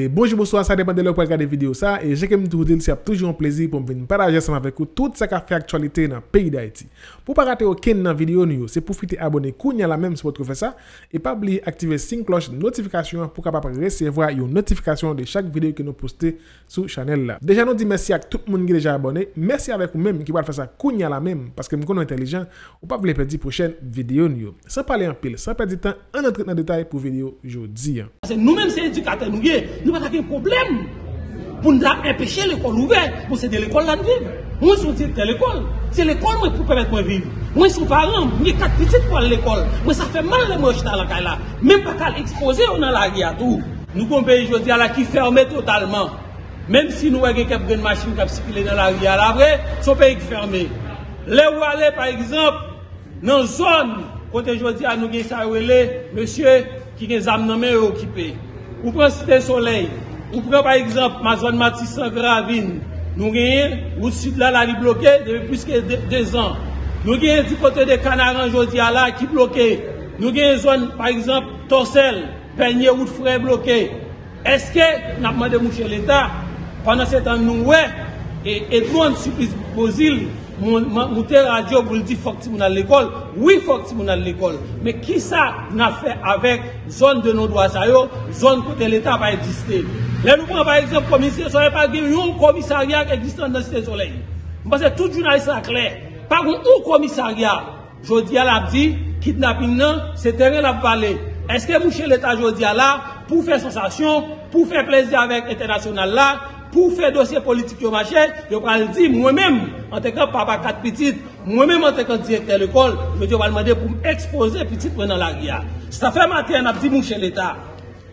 Bonjour, bonsoir, ça dépend de l'heure pour regarder vidéo ça. Et j'ai comme toujours dit, c'est toujours un plaisir pour venir partager ensemble avec vous tout ce qui fait actualité dans le pays d'Haïti. Pour pas rater aucune vidéo, c'est vous abonner à la même si vous faire ça. Et pas oublier d'activer la cloche de notification pour recevoir une notification de chaque vidéo que nous postons sur la chaîne. Déjà, nous dit merci à tout le monde qui est déjà abonné. Merci avec vous-même qui va faire ça à la même parce que nous sommes intelligents ou pas vous perdre prochaine vidéo. Sans parler en pile, sans perdre de temps, on entre dans le détail pour la vidéo aujourd'hui. Nous-mêmes, c'est éducateurs, nous nous pas de problème pour nous empêcher l'école ouverte, pour c'est de l'école là de vivre. Moi, je suis de l'école. C'est l'école moi, pour permettre de vivre. Moi, je suis parent, j'ai quatre petites pour l'école. Moi, ça fait mal de moi dans la caille là. Même pas qu'à exposer dans la guerre tout. Nous, comme pays, je dis à la qui fermé totalement. Même si nous avons quelques machines qui circulent dans la rue, à la vraie, son pays fermé. Là où aller, par exemple, dans une zone, côté je dis à nous, monsieur, qui est des âmes occupées. Ou pren Cité Soleil, ou pren par exemple ma zone Matissan Gravine, nou genye, ou sud la la li bloke, dewe pwiske 2 an. Nou genye di kote de Kanaran Jodia la ki bloke, nou genye zone par exemple Torsel, Penye ou Fre bloke. Eske, napman de mouche l'Etat, pandan se tan nou we, et nou an suplis bozil, Moun te radyo pou li di fok ti moun al l'ekol, oui fok ti moun al l'ekol, me ki sa nan fe avèk zon de nou do asayò, zon kote l'Etat pa egiste. Le nou pran pa eksept komisye, so yè pa gen yon komisaryak egiste nan site solei. Mpase tout jounaliste la kler, pa goun ou komisaryak, jodi al ap di, kidnapping nan, se teren ap pale. Eske mouche l'Etat jodi al la, pou fè sensasyon, pou fè plezi avèk internasyonal la, pou fè dosye politik yo machè, yo pral di mwen mèm, an te kan papa kat pitit, mwen mèm an te kan direkter l'ekol, yo di yo pral mande pou m'expose pitit mwen nan la ria. Sa fè matè an ap di mouche l'Etat.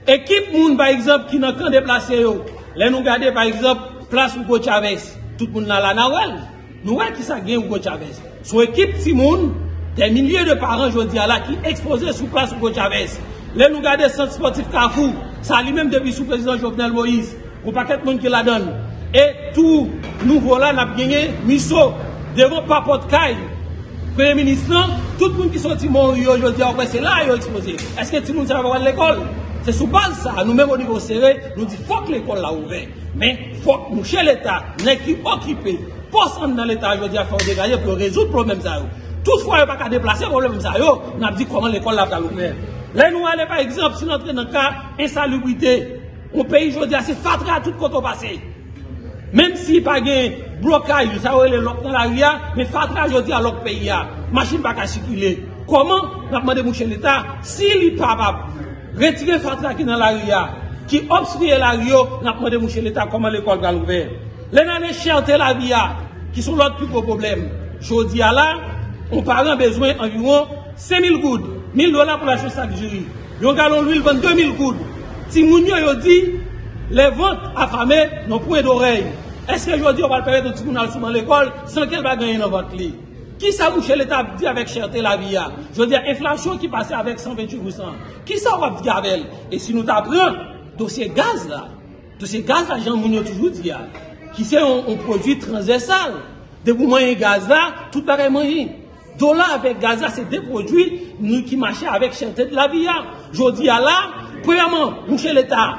Ekip moun, par exemple, ki nan kan deplase yo, lè nou gade, par exemple, plas Ougo Chavez, tout moun nan la nawel, nou wè ki sa gen Ougo Chavez? Sou ekip ti moun, ten milyè de paran jodi ala ki expose sou plas Ougo Chavez. Lè nou gade Sante Sportif Kafou, sa li mèm debi sou prezident Jovenel Moïse, ou pa ket moun ki la don. E tou nou vola nap genye miso devon papot kay preye ministran, tout moun ki soti moun yo jodi a wè se la yo expose. Eske ti moun se avwa l'ekol? Se sou base sa, nou mèm o nivou sere, nou di fok l'ekol la ouve. Men fok mou chè l'Etat, nen ki okipe, posan nan l'Etat jodi a fok degaje pou rezout problem sa yo. Tout fwa yo pa ka deplase problem sa yo, nap di koman l'ekol la pral ouve. Lè nou alè par exemple, si nou entre nan ka insalubrite, Ou peyi jodi a se fatra tout koto pase. Mem si pa gen blokaj, sa ou e le lok nan la ria, me fatra jodi a lok peyi ya. Machin pa ka sikile. Koman, napman de mouche l'Etat, si li pa pa retire fatra ki nan la ria, ki obsriye la rio, napman de mouche l'Etat, koman l'ekol gal ouve. Le nan e chante la via, ki sou lot pi po problem. Jodi a la, ou paran bezwen environ 5.000 goud, 1.000 dola pou la chosak jiri. Yon galon l'huil 22.000 goud. Si moun yo yo di, le vot afame non pou e dorey. Eske yo di yo val pere de ti moun al souman l'ekol, san kel va ganyen nan vot li. Ki sa mouche l'Etat di avek cherte la vi ya? Yo di a inflasyon ki pase avek 128%. Ki sa wap di avel? E si nou ta pran, dosye gaz la, dosye gaz la jan moun yo toujou di ya, ki se yon prodwi transversal. De pou mwenye gaz la, tout pare mwenye. Do la avek gaz la, se de prodwi nou ki mache avek cherte la vi ya. Yo di ya la, Premièrement, moucher l'État,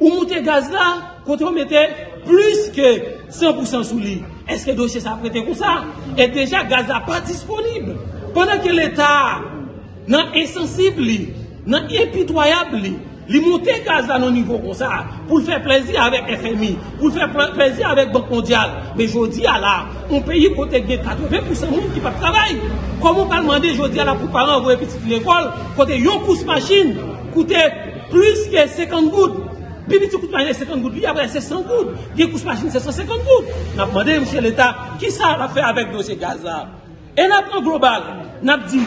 ou monter gaz là, quand on mettait plus que 100% sous lit. Est-ce que le dossier s'est prêté comme ça? Et déjà, gaz là pas disponible. Pendant que l'État non insensible, non impitoyable, il monte gaz là au niveau comme ça, pour faire plaisir avec FMI, pour faire plaisir avec Banque mondiale. Mais je dis à là, on paye côté 80% de monde qui pas travailler. Comment peut demander, je dis à la pour parents, vous petit l'école, côté yon pousse machine, coûte plus que 50 gouttes. Petit coup de machine, 50 gouttes. Puis après, c'est 100 gouttes. Puis, coup de machine, c'est 150 gouttes. On a demandé, monsieur l'État, qui ça a fait avec dossier gaz là Et on global, on a dit,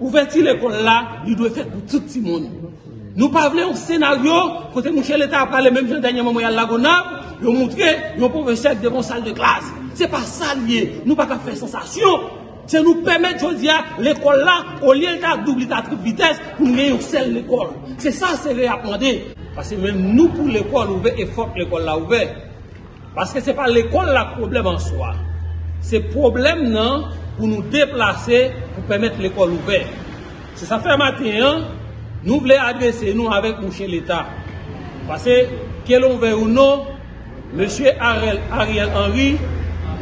ouverture l'école là, il doit faire pour tout le monde. Nous parlons un scénario, côté monsieur l'État a parlé même dernier moment, il y a Lagona, il a montré, il a professeur devant salle de classe. C'est pas ça lié. Nous pas faire sensation. C'est nous permettre, je dis, l'école là, au lieu de double à triple vitesse, pour nous une seule l'école. C'est ça, c'est réapprendu. Parce que même nous, pour l'école ouverte, il faut que l'école là ouverte. Parce que ce n'est pas l'école le problème en soi. C'est le problème non, pour nous déplacer, pour permettre l'école ouverte. C'est ça fait matin, hein, nous voulons adresser nous avec M. l'État. Parce que l'on veut ou non, M. Ariel, Henry,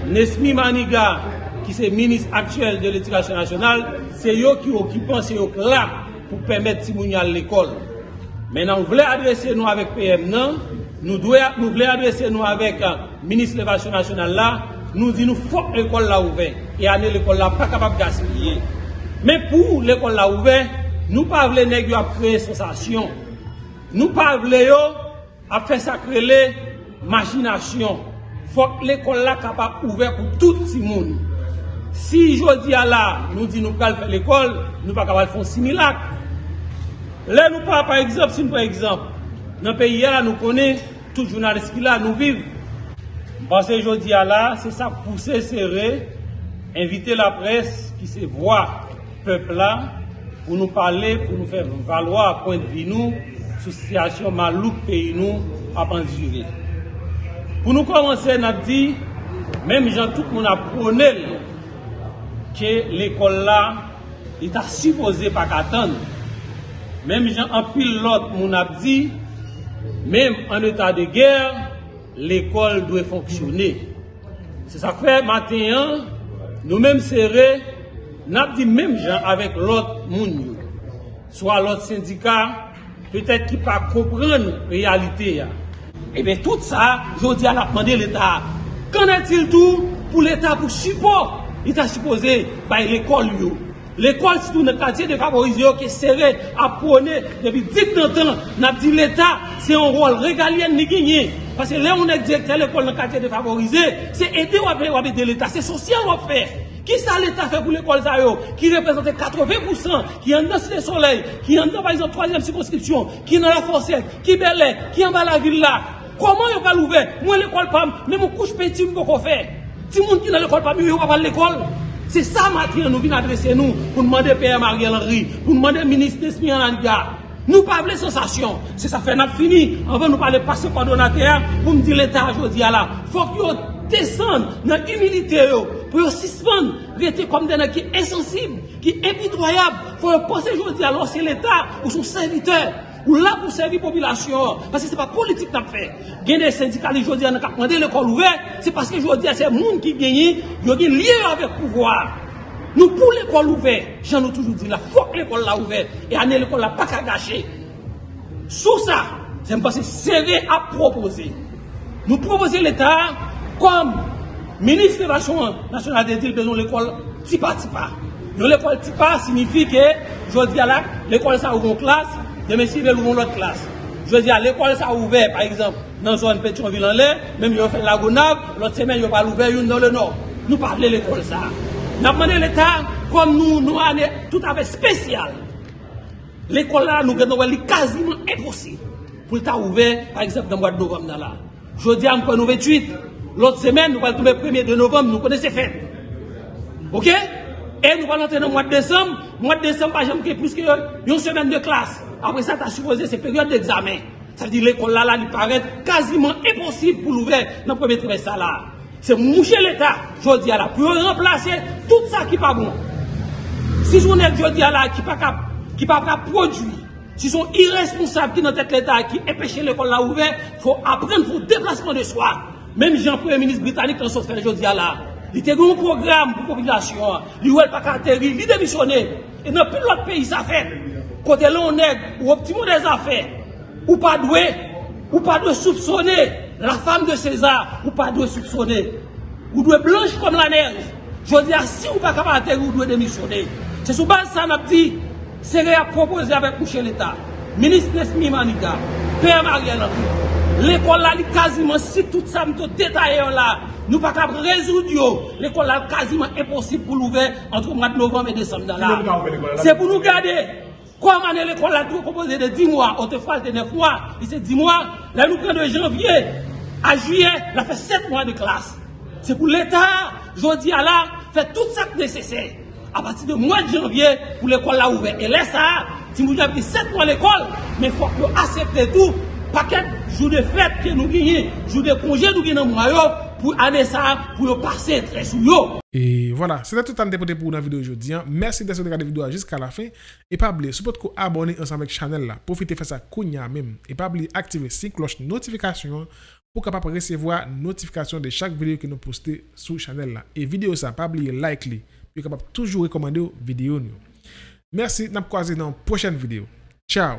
Nesmi Maniga, qui est ministre actuel de l'éducation nationale, c'est eux qui occupent, c'est eux là pour permettre à l'école. Maintenant, nous voulons adresser nous avec PM? Nous, nous voulons adresser nous avec le ministre de l'éducation nationale là, nous disons, que l'école là ouverte. Et année l'école là pas capable de gaspiller. Mais pour l'école là ouverte, nous ne voulons pas créer sensation. Nous ne voulons pas faire sacrer les machination. Il faut que l'école là capable ouverte pour tout le monde. Si je dis à nous disons nous faire l'école, nous ne pas faire un Lè nou pa, par exemple, si nou pa exemple, nan peyi ya la nou konè, tout jounalist ki la nou viv. Basè jodi ya la, se sa pousse serè, invite la pres ki se vwa pepla pou nou pale, pou nou fè valwa akwen vi nou, sou sityasyon malouk peyi nou apan jiri. Pou nou komanse nan di, menm jan tout moun apronel ke l'ekol la, li ta supose pa katan, Mem jan apil lot moun ap di, mem an etat de ger, l'ekol dwe fonksyonne. Se sa kwe maten yan, nou mem sere, nap di mem jan avek lot moun yo. Soa lot syndika, petèt ki pa kopren realite ya. Ebe tout sa, jodi al ap mande l'Etat. Kan etil tou pou l'Etat pou chipo? L'Etat chipose bay l'ekol yo. L'école. C'est tout le quartier défavorisé qui est serré à prôner depuis 10 ans. N'a dit l'État, c'est un rôle régalien ni gagné. Parce que là, on est directeur de l'école dans le quartier défavorisé, c'est aider ou aider l'État, c'est social ou faire. Qui ça l'État fait pour l'école qui représente 80%, qui est dans le soleil, qui est dans, par exemple, troisième circonscription, qui est dans la Fossette, qui est belle, qui est en bas la ville là. Comment il va l'ouvrir? Moi, l'école même mon couche petit, je peux faire. Si monde qui dans l'école PAM, il va pas l'école. C'est ça, Mathieu, nous venons adresser nous pour demander Père Mariel Henry, pour demander ministre Nesmi Ananga. Nous pas les sensations. C'est ça fait n'a fini. Avant nous parler passer par donateur pour me dire l'État aujourd'hui là. Faut que descendent dans l'humilité pour suspendre, rester comme des gens qui sont insensibles, qui sont impitoyables. Faut penser aujourd'hui alors c'est l'État ou son serviteur ou là pour servir la population. Parce que ce n'est pas politique qu'on fait. Il y a des syndicats qui ont demandé l'école ouverte, c'est parce que aujourd'hui, c'est le monde qui gagne, ils ont lié avec le pouvoir. Nous, pour l'école ouverte, j'en ai toujours dit, il faut que l'école l'a ouverte. Et année l'école n'a pas qu'à gâcher. Sous ça, parce que serré à proposer. Nous proposons l'État comme ministre de l'Éducation nationale des îles, besoin l'école tipa tipa. L'école tipa signifie que, je dis à l'école ça une classe, demain si ouvre l'autre classe. Je dis à l'école ça ouvert, par exemple, dans une zone Pétionville en l'air, même ils ont fait la Gonave, l'autre semaine ils ont pas ouvert une dans le nord. Nous parlons de l'école ça. Nous demandé l'État, comme nous, nous avons tout à fait spécial. L'école là, nous avons quasiment impossible pour être ouvert, par exemple, dans le mois de novembre. Là. Je dis nous 28, l'autre semaine, nous allons tomber le 1er de novembre, nous connaissons fait. OK? Et nous allons entrer dans le mois de décembre. Le mois de décembre, par exemple, plus qu'une semaine de classe. Après ça, tu as supposé ces périodes d'examen. Ça veut dire que l'école là, là, paraît quasiment impossible pour l'ouvrir dans le premier trimestre là. C'est moucher l'État, je dis à la, pour remplacer tout ça qui n'est pas bon. Si je dis à la, qui ne pas pas produire, si sont irresponsables qui dans tête l'État, qui empêchent l'école là ouverte, il faut apprendre pour déplacement de soi. Même Jean-Premier ministre britannique, dans fait, je dis à la, il était un programme pour la population, il n'a pas atterri, il démissionné. Et dans plus d'autres pays, ça fait. Côté là, on est, ou optimum des affaires, ou pas doué, ou pas de soupçonner la femme de César, ou pas de soupçonner. Vous devez blanche comme la neige. Je dis, si vous pas capable vous devez démissionner. C'est sous base ça, n'a dit, c'est à proposer avec coucher l'État. Ministre Nesmi Maniga, Père Mariel L'école là, quasiment, si tout ça, tout détaillé là, nous pas capable résoudre. L'école là, quasiment impossible pour l'ouvrir entre le mois de novembre et décembre. C'est pour nous garder. Comment l'école là, tout composé de 10 mois, autrefois de 9 mois, et c'est 10 mois, là nous prenons de janvier à juillet, il a fait 7 mois de classe. C'est pour l'État, je dis à là, fait tout ça nécessaire. À partir du mois de janvier, pour l'école là ouverte. Et là, ça, si vous avez 7 mois l'école, mais il faut accepter tout. Paquet jour de fête que nous gagnons, jour de congé nous gagnons pour année ça, pour passer très sous yo. Et voilà, c'était tout temps pour la vidéo aujourd'hui. hein. Merci d'être regardé la vidéo jusqu'à la fin. Et pas oublier, si vous abonner ensemble avec la chaîne profitez de faire ça kounya même. Et pas oublier activer la cloche notification pour capable recevoir notification de chaque vidéo que nous postons sur la chaîne. Et vidéo ça, pas oublier like li, puis capable toujours recommander vidéo nous. Merci, n'a croisé dans la prochaine vidéo. Ciao.